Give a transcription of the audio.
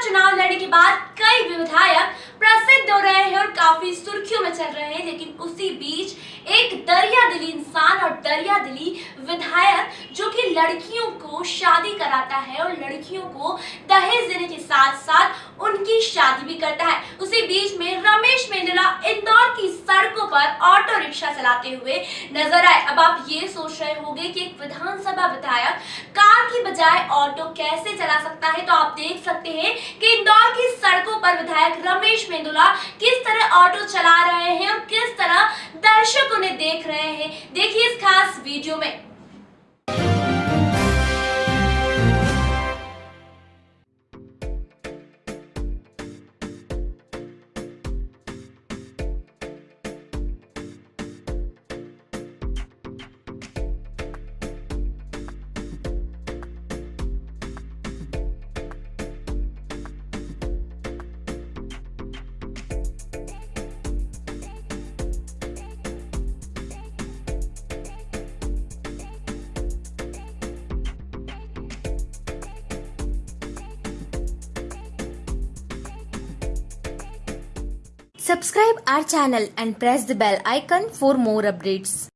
चुनाव लड़ने के बाद कई विधायक प्रसिद्ध हो रहे हैं और काफ़ी सुर्खियों में चल रहे हैं, लेकिन उसी बीच एक दरिया दिली इंसान और दरिया दिली विधायक जो कि लड़कियों को शादी कराता है और लड़कियों को दहेज देने के साथ साथ उनकी शादी भी करता है। उसी बीच में रमेश मेंडला इंदौर की सड़कों पर ऑटो रिक्शा चलाते हुए नज़र आए। अब आप ये सोच रहे होंगे कि एक विधानसभा विधायक कार की बजाय ऑटो कैसे चला सकता है? तो आप देख सकते हैं कि इंदौर की सड़कों पर विधायक रमेश मेंदुला किस तरह ऑटो चला रहे हैं और किस तरह दर्शक उन्हें देख रहे हैं। देखिए इस खास वीडियो में। Subscribe our channel and press the bell icon for more updates.